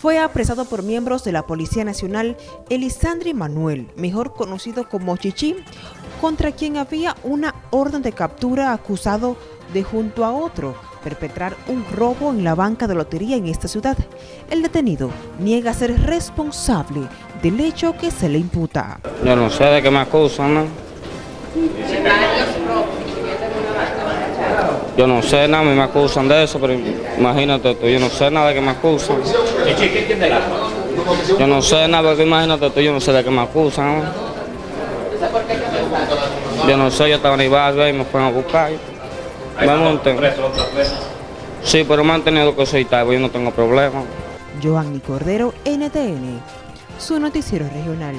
fue apresado por miembros de la Policía Nacional Elisandri Manuel, mejor conocido como Chichi, contra quien había una orden de captura acusado de junto a otro perpetrar un robo en la banca de lotería en esta ciudad. El detenido niega ser responsable del hecho que se le imputa. Yo no sé de qué me acusan, ¿no? Yo no sé nada, me acusan de eso, pero imagínate tú, yo no sé nada de que me acusan. Yo no sé nada, pero imagínate tú, yo no sé de qué me acusan. Yo no sé, yo estaba en el barrio y me fueron a buscar. Me monté. Sí, pero me han tenido que soltar, yo no tengo problema. Joanny Cordero, NTN, su noticiero regional.